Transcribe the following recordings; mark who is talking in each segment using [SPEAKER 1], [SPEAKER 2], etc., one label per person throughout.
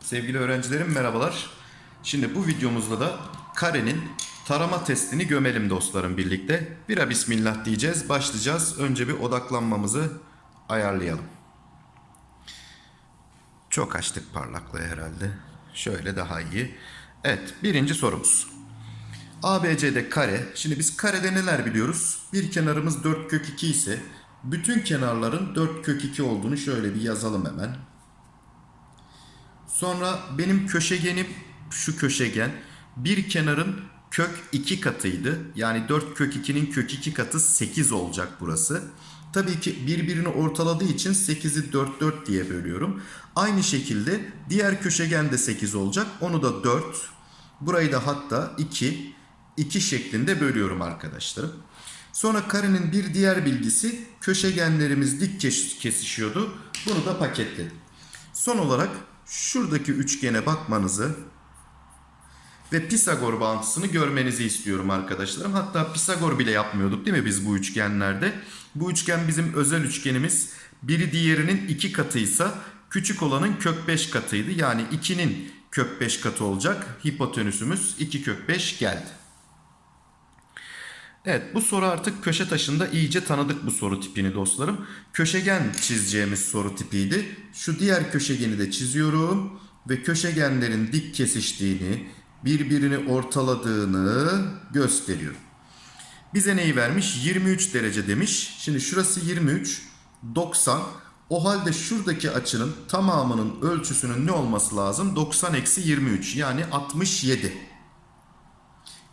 [SPEAKER 1] Sevgili öğrencilerim merhabalar. Şimdi bu videomuzda da karenin tarama testini gömelim dostlarım birlikte. Bira bismillah diyeceğiz. Başlayacağız. Önce bir odaklanmamızı ayarlayalım. Çok açtık parlaklığı herhalde. Şöyle daha iyi. Evet birinci sorumuz. ABC'de kare. Şimdi biz karede neler biliyoruz? Bir kenarımız 4 kök 2 ise bütün kenarların 4 kök 2 olduğunu şöyle bir yazalım hemen. Sonra benim köşegenim şu köşegen bir kenarın kök 2 katıydı. Yani 4 kök 2'nin kök 2 katı 8 olacak burası. Tabii ki birbirini ortaladığı için 8'i 4 4 diye bölüyorum. Aynı şekilde diğer köşegen de 8 olacak. Onu da 4. Burayı da hatta 2 2 şeklinde bölüyorum arkadaşlarım. Sonra karenin bir diğer bilgisi köşegenlerimiz dik kes- kesişiyordu. Bunu da paketledim. Son olarak şuradaki üçgene bakmanızı ve Pisagor bağıntısını görmenizi istiyorum arkadaşlarım. Hatta Pisagor bile yapmıyorduk değil mi biz bu üçgenlerde? Bu üçgen bizim özel üçgenimiz. Biri diğerinin iki katıysa küçük olanın kök 5 katıydı. Yani 2'nin kök 5 katı olacak. Hipotenüsümüz 2 kök 5 geldi. Evet bu soru artık köşe taşında iyice tanıdık bu soru tipini dostlarım. Köşegen çizeceğimiz soru tipiydi. Şu diğer köşegeni de çiziyorum ve köşegenlerin dik kesiştiğini, birbirini ortaladığını gösteriyorum. Bize neyi vermiş? 23 derece demiş. Şimdi şurası 23, 90. O halde şuradaki açının tamamının ölçüsünün ne olması lazım? 90 eksi 23 yani 67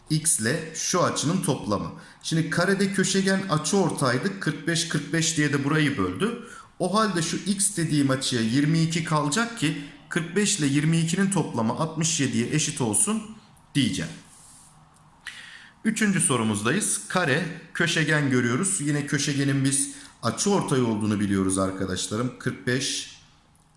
[SPEAKER 1] x ile şu açının toplamı. Şimdi karede köşegen açı ortaydı. 45 45 diye de burayı böldü. O halde şu x dediğim açıya 22 kalacak ki 45 ile 22'nin toplamı 67'ye eşit olsun diyeceğim. Üçüncü sorumuzdayız. Kare, köşegen görüyoruz. Yine köşegenin biz açı ortay olduğunu biliyoruz arkadaşlarım. 45,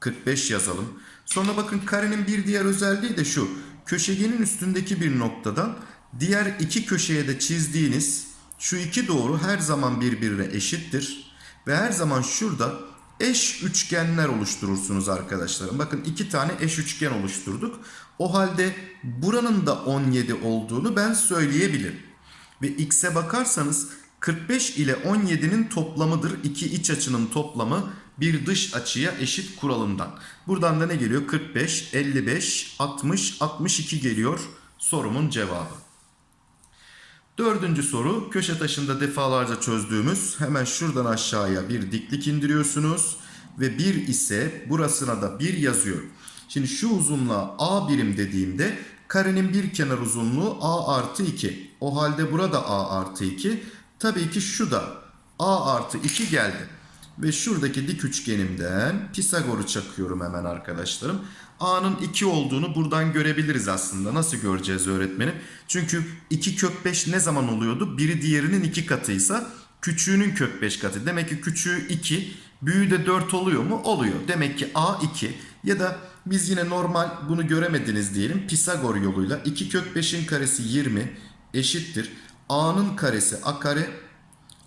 [SPEAKER 1] 45 yazalım. Sonra bakın karenin bir diğer özelliği de şu. Köşegenin üstündeki bir noktadan diğer iki köşeye de çizdiğiniz şu iki doğru her zaman birbirine eşittir. Ve her zaman şurada eş üçgenler oluşturursunuz arkadaşlarım. Bakın iki tane eş üçgen oluşturduk. O halde buranın da 17 olduğunu ben söyleyebilirim. Ve x'e bakarsanız 45 ile 17'nin toplamıdır. İki iç açının toplamı bir dış açıya eşit kuralından. Buradan da ne geliyor? 45, 55, 60, 62 geliyor sorumun cevabı. Dördüncü soru köşe taşında defalarca çözdüğümüz hemen şuradan aşağıya bir diklik indiriyorsunuz. Ve 1 ise burasına da 1 yazıyor. Şimdi şu uzunluğa A birim dediğimde karenin bir kenar uzunluğu A artı 2. O halde burada A artı 2. Tabii ki şu da A artı 2 geldi. Ve şuradaki dik üçgenimden Pisagor'u çakıyorum hemen arkadaşlarım. A'nın 2 olduğunu buradan görebiliriz aslında. Nasıl göreceğiz öğretmenim? Çünkü 2 kök 5 ne zaman oluyordu? Biri diğerinin 2 katıysa küçüğünün kök 5 katı. Demek ki küçüğü 2, büyüğü de 4 oluyor mu? Oluyor. Demek ki A 2 ya da biz yine normal bunu göremediniz diyelim. Pisagor yoluyla 2 kök 5'in karesi 20 eşittir. A'nın karesi A kare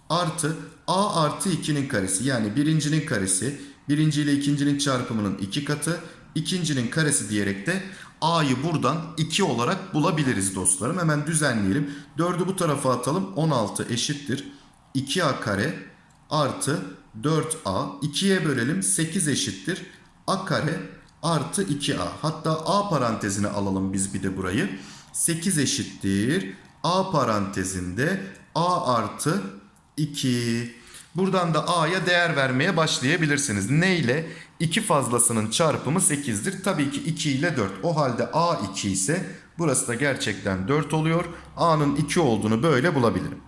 [SPEAKER 1] artı A artı 2'nin karesi yani birincinin karesi birinci ile ikincinin çarpımının 2 katı ikincinin karesi diyerek de A'yı buradan 2 olarak bulabiliriz dostlarım. Hemen düzenleyelim. 4'ü bu tarafa atalım. 16 eşittir. 2A kare artı 4A. 2'ye bölelim. 8 eşittir. A kare artı 2A. Hatta A parantezine alalım biz bir de burayı. 8 eşittir. A parantezinde A artı 2. Buradan da A'ya değer vermeye başlayabilirsiniz. Ne ile? 2 fazlasının çarpımı 8'dir. Tabii ki 2 ile 4. O halde A 2 ise burası da gerçekten 4 oluyor. A'nın 2 olduğunu böyle bulabilirim.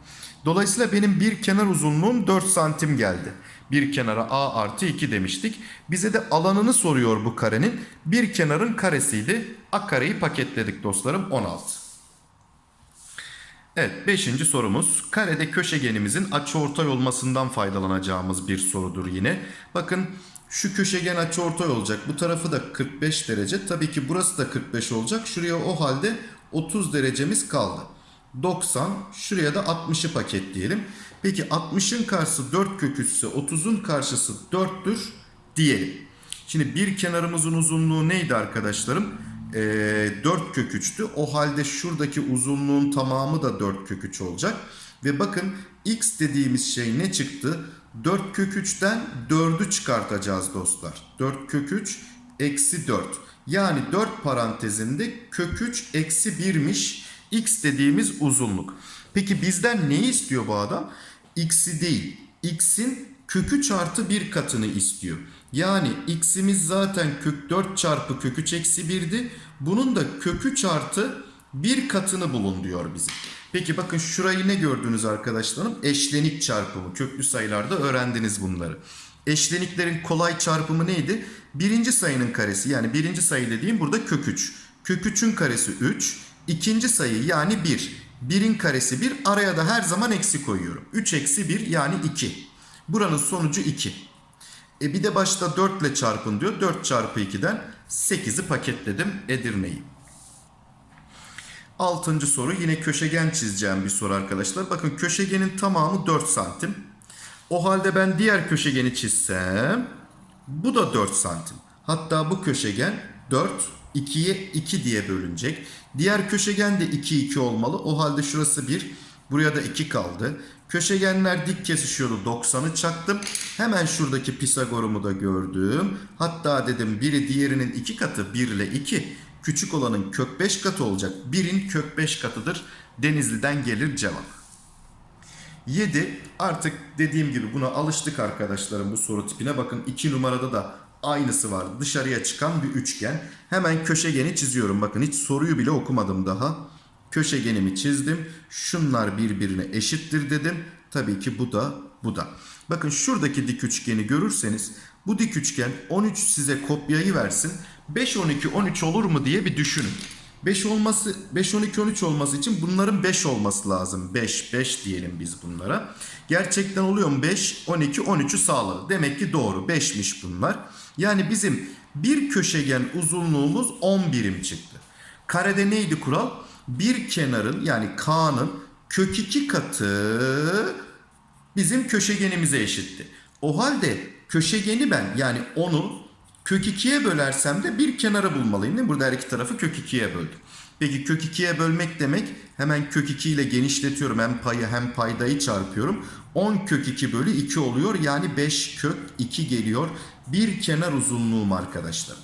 [SPEAKER 1] Dolayısıyla benim bir kenar uzunluğum 4 santim geldi. Bir kenara A artı 2 demiştik. Bize de alanını soruyor bu karenin. Bir kenarın karesiydi. A kareyi paketledik dostlarım 16. Evet 5. sorumuz karede köşegenimizin açıortay olmasından faydalanacağımız bir sorudur yine. Bakın şu köşegen açıortay olacak. Bu tarafı da 45 derece. Tabii ki burası da 45 olacak. Şuraya o halde 30 derecemiz kaldı. 90. Şuraya da 60'ı paketleyelim. Peki 60'ın karşısı 4 kök 3 ise 30'un karşısı 4'tür diyelim. Şimdi bir kenarımızın uzunluğu neydi arkadaşlarım? Ee, 4 kök 3'tü. O halde şuradaki uzunluğun tamamı da 4 kök 3 olacak. Ve bakın x dediğimiz şey ne çıktı? 4 kök 3'ten 4'ü çıkartacağız dostlar. 4 kök 3 eksi 4. Yani 4 parantezinde kök 3 eksi 1'miş x dediğimiz uzunluk. Peki bizden ne istiyor bu adam? X'i değil. X'in kök 3 artı 1 katını istiyor. Yani x'imiz zaten kök 4 çarpı kök 3 eksi 1'di. Bunun da kök 3 artı 1 katını bulun diyor bize. Peki bakın şurayı ne gördünüz arkadaşlarım? Eşlenik çarpımı. Köklü sayılarda öğrendiniz bunları. Eşleniklerin kolay çarpımı neydi? Birinci sayının karesi yani birinci sayı dediğim burada kök 3. Kök 3'ün karesi 3. İkinci sayı yani 1. 1'in karesi 1. Araya da her zaman eksi koyuyorum. 3 eksi 1 yani 2. Buranın sonucu 2. E bir de başta 4 ile çarpın diyor. 4 çarpı 2'den 8'i paketledim Edirne'yi. Altıncı soru yine köşegen çizeceğim bir soru arkadaşlar. Bakın köşegenin tamamı 4 santim. O halde ben diğer köşegeni çizsem bu da 4 santim. Hatta bu köşegen 4 2'ye 2 diye bölünecek. Diğer köşegen de 2 2 olmalı. O halde şurası 1. Buraya da 2 kaldı. Köşegenler dik kesişiyordu. 90'ı çaktım. Hemen şuradaki Pisagor'umu da gördüm. Hatta dedim biri diğerinin 2 katı 1 ile 2. Küçük olanın kök 5 katı olacak. 1'in kök 5 katıdır. Denizli'den gelir cevap. 7 artık dediğim gibi buna alıştık arkadaşlarım bu soru tipine. Bakın 2 numarada da aynısı var. Dışarıya çıkan bir üçgen. Hemen köşegeni çiziyorum. Bakın hiç soruyu bile okumadım daha. Köşegenimi çizdim. Şunlar birbirine eşittir dedim. Tabii ki bu da bu da. Bakın şuradaki dik üçgeni görürseniz bu dik üçgen 13 size kopyayı versin. 5 12 13 olur mu diye bir düşünün. 5 olması 5 12 13 olması için bunların 5 olması lazım. 5 5 diyelim biz bunlara. Gerçekten oluyor mu 5 12 13'ü sağladı. Demek ki doğru 5'miş bunlar. Yani bizim bir köşegen uzunluğumuz 10 birim çıktı. Karede neydi kural? Bir kenarın yani K'nın kök 2 katı bizim köşegenimize eşitti. O halde köşegeni ben yani onu kök 2'ye bölersem de bir kenarı bulmalıyım değil mi? Burada her iki tarafı kök 2'ye böldüm. Peki kök 2'ye bölmek demek hemen kök 2 ile genişletiyorum. Hem payı hem paydayı çarpıyorum. 10 kök 2 bölü 2 oluyor. Yani 5 kök 2 geliyor. Bir kenar uzunluğum arkadaşlar.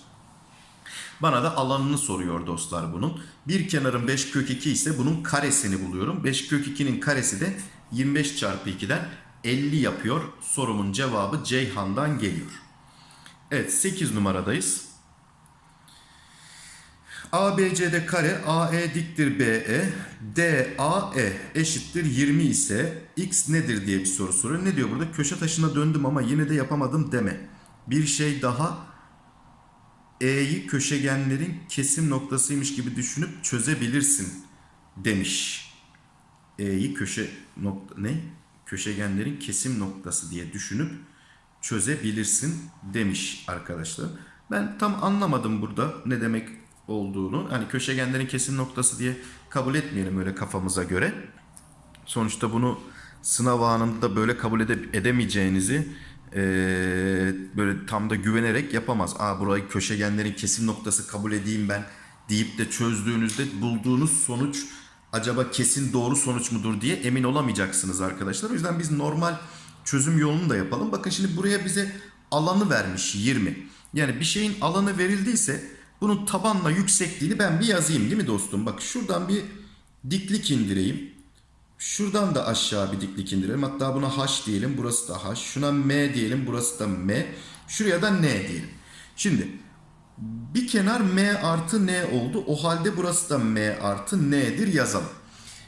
[SPEAKER 1] Bana da alanını soruyor dostlar bunun. Bir kenarın 5 kök 2 ise bunun karesini buluyorum. 5 kök 2'nin karesi de 25 çarpı 2'den 50 yapıyor. Sorumun cevabı Ceyhan'dan geliyor. Evet 8 numaradayız. ABC'de kare AE diktir BE DAE eşittir 20 ise x nedir diye bir soru soruyor. Ne diyor burada? Köşe taşına döndüm ama yine de yapamadım deme. Bir şey daha E'yi köşegenlerin kesim noktasıymış gibi düşünüp çözebilirsin demiş. E'yi köşe nokta ne? Köşegenlerin kesim noktası diye düşünüp çözebilirsin demiş arkadaşlar. Ben tam anlamadım burada ne demek olduğunu. Hani köşegenlerin kesim noktası diye kabul etmeyelim öyle kafamıza göre. Sonuçta bunu sınav anında böyle kabul ede- edemeyeceğinizi eee, böyle tam da güvenerek yapamaz. Aa burayı köşegenlerin kesim noktası kabul edeyim ben deyip de çözdüğünüzde bulduğunuz sonuç acaba kesin doğru sonuç mudur diye emin olamayacaksınız arkadaşlar. O yüzden biz normal çözüm yolunu da yapalım. Bakın şimdi buraya bize alanı vermiş 20. Yani bir şeyin alanı verildiyse bunun tabanla yüksekliğini ben bir yazayım değil mi dostum? Bak şuradan bir diklik indireyim. Şuradan da aşağı bir diklik indirelim. Hatta buna H diyelim. Burası da H. Şuna M diyelim. Burası da M. Şuraya da N diyelim. Şimdi bir kenar M artı N oldu. O halde burası da M artı N'dir yazalım.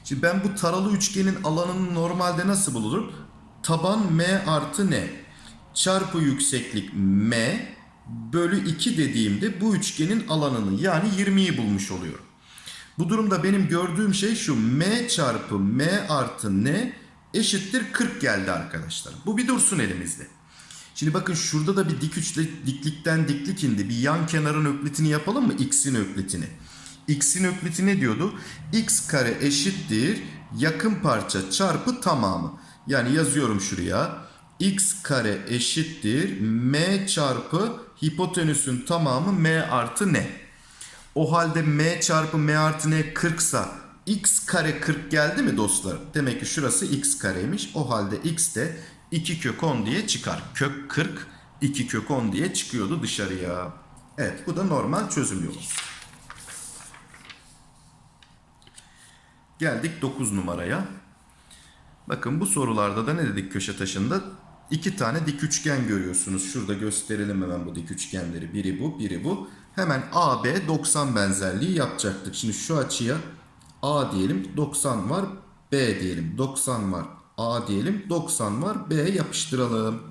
[SPEAKER 1] Şimdi ben bu taralı üçgenin alanını normalde nasıl bulurum? Taban M artı N çarpı yükseklik M bölü 2 dediğimde bu üçgenin alanını yani 20'yi bulmuş oluyorum. Bu durumda benim gördüğüm şey şu M çarpı M artı N eşittir 40 geldi arkadaşlar. Bu bir dursun elimizde. Şimdi bakın şurada da bir dik üçle diklikten diklik indi. Bir yan kenarın öklitini yapalım mı? X'in öklitini. X'in ökliti ne diyordu? X kare eşittir yakın parça çarpı tamamı. Yani yazıyorum şuraya. X kare eşittir M çarpı hipotenüsün tamamı M artı ne? O halde M çarpı M artı N 40 sa X kare 40 geldi mi dostlar? Demek ki şurası X kareymiş. O halde X de 2 kök 10 diye çıkar. Kök 40 2 kök 10 diye çıkıyordu dışarıya. Evet bu da normal çözüm yolu. Geldik 9 numaraya. Bakın bu sorularda da ne dedik köşe taşında? İki tane dik üçgen görüyorsunuz. Şurada gösterelim hemen bu dik üçgenleri. Biri bu, biri bu. Hemen AB 90 benzerliği yapacaktık. Şimdi şu açıya A diyelim 90 var. B diyelim 90 var. A diyelim 90 var. B yapıştıralım.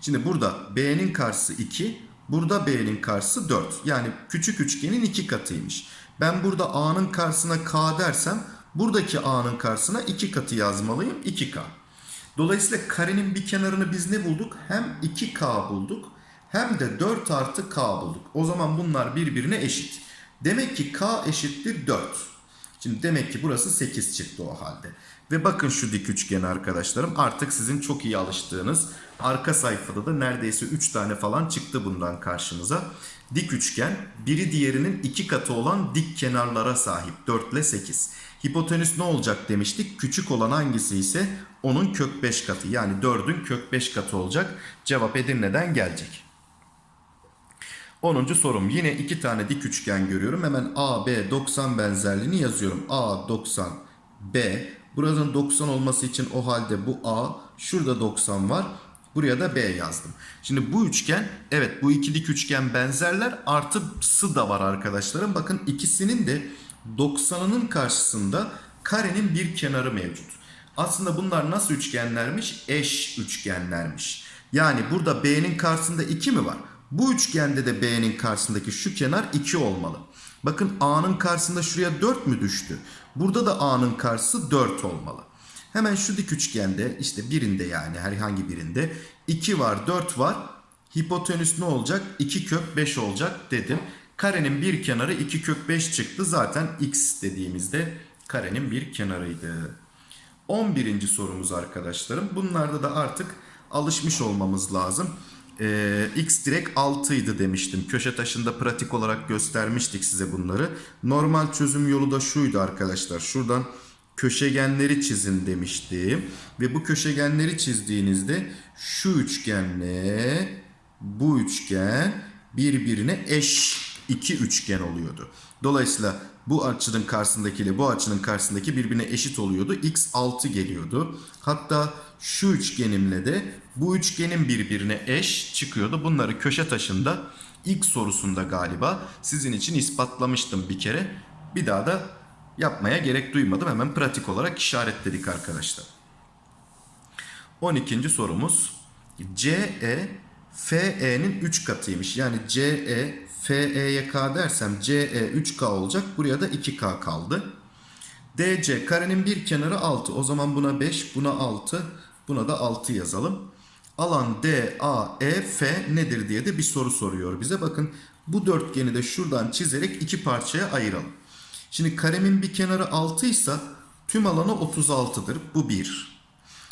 [SPEAKER 1] Şimdi burada B'nin karşısı 2. Burada B'nin karşısı 4. Yani küçük üçgenin iki katıymış. Ben burada A'nın karşısına K dersem buradaki A'nın karşısına 2 katı yazmalıyım. 2K. Dolayısıyla karenin bir kenarını biz ne bulduk? Hem 2K bulduk hem de 4 artı K bulduk. O zaman bunlar birbirine eşit. Demek ki K eşittir 4. Şimdi demek ki burası 8 çıktı o halde. Ve bakın şu dik üçgeni arkadaşlarım. Artık sizin çok iyi alıştığınız arka sayfada da neredeyse 3 tane falan çıktı bundan karşımıza. Dik üçgen biri diğerinin 2 katı olan dik kenarlara sahip. 4 ile 8. Hipotenüs ne olacak demiştik. Küçük olan hangisi ise onun kök 5 katı. Yani 4'ün kök 5 katı olacak. Cevap Edirne'den gelecek. 10. sorum. Yine iki tane dik üçgen görüyorum. Hemen AB 90 benzerliğini yazıyorum. A 90 B. Buranın 90 olması için o halde bu A. Şurada 90 var. Buraya da B yazdım. Şimdi bu üçgen evet bu iki dik üçgen benzerler artısı da var arkadaşlarım. Bakın ikisinin de 90'ının karşısında karenin bir kenarı mevcut. Aslında bunlar nasıl üçgenlermiş? Eş üçgenlermiş. Yani burada B'nin karşısında 2 mi var? Bu üçgende de B'nin karşısındaki şu kenar 2 olmalı. Bakın A'nın karşısında şuraya 4 mü düştü? Burada da A'nın karşısı 4 olmalı. Hemen şu dik üçgende işte birinde yani herhangi birinde 2 var 4 var. Hipotenüs ne olacak? 2 kök 5 olacak dedim. Karenin bir kenarı 2 kök 5 çıktı. Zaten x dediğimizde karenin bir kenarıydı. 11. sorumuz arkadaşlarım. Bunlarda da artık alışmış olmamız lazım. Ee, x direkt 6 idi demiştim. Köşe taşında pratik olarak göstermiştik size bunları. Normal çözüm yolu da şuydu arkadaşlar. Şuradan köşegenleri çizin demiştim. Ve bu köşegenleri çizdiğinizde şu üçgenle bu üçgen birbirine eş iki üçgen oluyordu. Dolayısıyla bu açının karşısındakiyle bu açının karşısındaki birbirine eşit oluyordu. X 6 geliyordu. Hatta şu üçgenimle de bu üçgenin birbirine eş çıkıyordu. Bunları köşe taşında ilk sorusunda galiba sizin için ispatlamıştım bir kere. Bir daha da yapmaya gerek duymadım. Hemen pratik olarak işaretledik arkadaşlar. 12. sorumuz. CE FE'nin 3 katıymış. Yani CE FE'ye K dersem CE 3K olacak. Buraya da 2K kaldı. DC karenin bir kenarı 6. O zaman buna 5, buna 6, buna da 6 yazalım. Alan DAEF nedir diye de bir soru soruyor bize. Bakın bu dörtgeni de şuradan çizerek iki parçaya ayıralım. Şimdi karemin bir kenarı 6 ise tüm alanı 36'dır. Bu 1.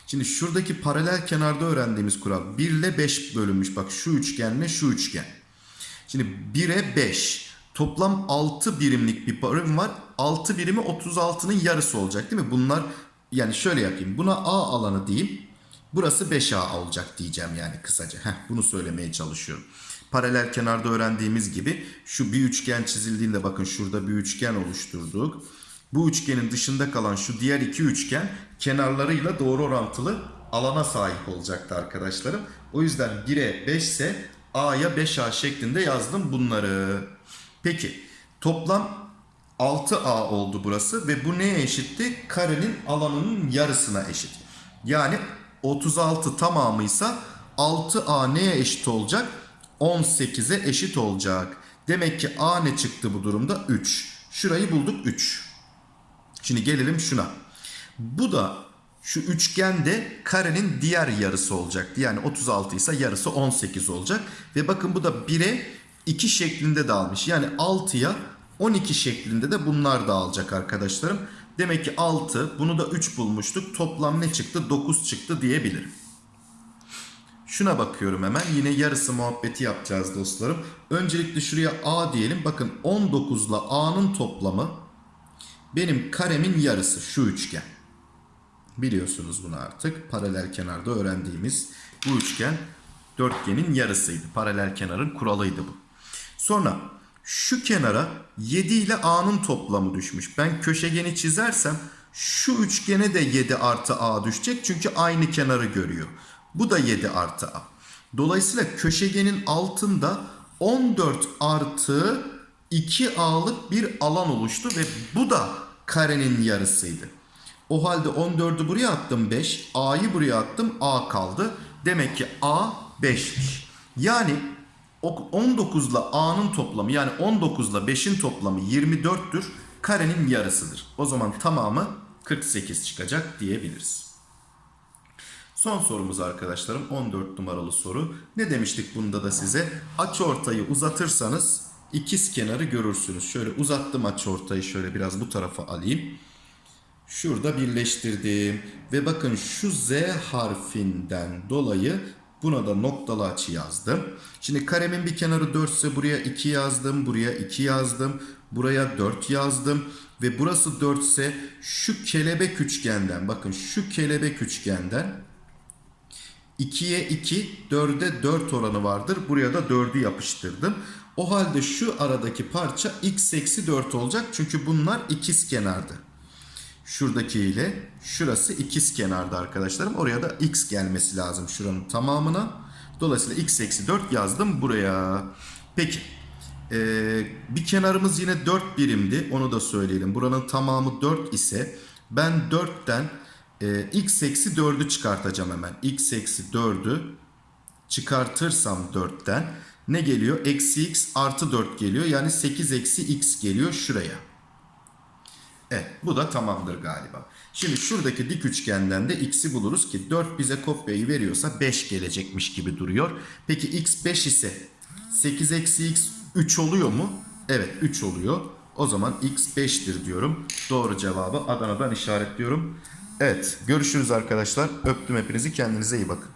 [SPEAKER 1] Şimdi şuradaki paralel kenarda öğrendiğimiz kural 1 ile 5 bölünmüş. Bak şu üçgenle şu üçgen. Şimdi 1'e 5. Toplam 6 birimlik bir birim var. 6 birimi 36'nın yarısı olacak değil mi? Bunlar yani şöyle yapayım. Buna A alanı diyeyim. Burası 5A olacak diyeceğim yani kısaca. Heh, bunu söylemeye çalışıyorum. Paralel kenarda öğrendiğimiz gibi şu bir üçgen çizildiğinde bakın şurada bir üçgen oluşturduk. Bu üçgenin dışında kalan şu diğer iki üçgen kenarlarıyla doğru orantılı alana sahip olacaktı arkadaşlarım. O yüzden 1'e 5 ise A'ya 5A şeklinde yazdım bunları. Peki toplam 6A oldu burası ve bu neye eşitti? Karenin alanının yarısına eşit. Yani 36 tamamıysa 6A neye eşit olacak? 18'e eşit olacak. Demek ki A ne çıktı bu durumda? 3. Şurayı bulduk 3. Şimdi gelelim şuna. Bu da şu üçgende karenin diğer yarısı olacaktı. Yani 36 ise yarısı 18 olacak. Ve bakın bu da 1'e 2 şeklinde dağılmış. Yani 6'ya 12 şeklinde de bunlar dağılacak arkadaşlarım. Demek ki 6 bunu da 3 bulmuştuk. Toplam ne çıktı? 9 çıktı diyebilirim. Şuna bakıyorum hemen. Yine yarısı muhabbeti yapacağız dostlarım. Öncelikle şuraya A diyelim. Bakın 19 ile A'nın toplamı benim karemin yarısı şu üçgen. Biliyorsunuz bunu artık. Paralel kenarda öğrendiğimiz bu üçgen dörtgenin yarısıydı. Paralel kenarın kuralıydı bu. Sonra şu kenara 7 ile A'nın toplamı düşmüş. Ben köşegeni çizersem şu üçgene de 7 artı A düşecek. Çünkü aynı kenarı görüyor. Bu da 7 artı A. Dolayısıyla köşegenin altında 14 artı 2A'lık bir alan oluştu ve bu da karenin yarısıydı. O halde 14'ü buraya attım 5. A'yı buraya attım A kaldı. Demek ki A 5'miş. Yani o 19 ile A'nın toplamı yani 19 ile 5'in toplamı 24'tür. Karenin yarısıdır. O zaman tamamı 48 çıkacak diyebiliriz. Son sorumuz arkadaşlarım 14 numaralı soru. Ne demiştik bunda da size? Açıortayı uzatırsanız ikiz kenarı görürsünüz. Şöyle uzattım açıortayı şöyle biraz bu tarafa alayım. Şurada birleştirdim. Ve bakın şu Z harfinden dolayı buna da noktalı açı yazdım. Şimdi karemin bir kenarı 4 ise buraya 2 yazdım. Buraya 2 yazdım. Buraya 4 yazdım. Ve burası 4 ise şu kelebek üçgenden bakın şu kelebek üçgenden 2'ye 2, 4'e 4 oranı vardır. Buraya da 4'ü yapıştırdım. O halde şu aradaki parça x eksi 4 olacak. Çünkü bunlar ikiz kenardı. Şuradaki ile şurası ikiz kenarda arkadaşlarım. Oraya da x gelmesi lazım şuranın tamamına. Dolayısıyla x eksi 4 yazdım buraya. Peki. Ee, bir kenarımız yine 4 birimdi. Onu da söyleyelim. Buranın tamamı 4 ise ben 4'ten e, x eksi 4'ü çıkartacağım hemen. x eksi 4'ü çıkartırsam 4'ten ne geliyor? Eksi x artı 4 geliyor. Yani 8 eksi x geliyor şuraya. Evet bu da tamamdır galiba. Şimdi şuradaki dik üçgenden de x'i buluruz ki 4 bize kopyayı veriyorsa 5 gelecekmiş gibi duruyor. Peki x 5 ise 8 eksi x 3 oluyor mu? Evet 3 oluyor. O zaman x 5'tir diyorum. Doğru cevabı Adana'dan işaretliyorum. Evet görüşürüz arkadaşlar. Öptüm hepinizi kendinize iyi bakın.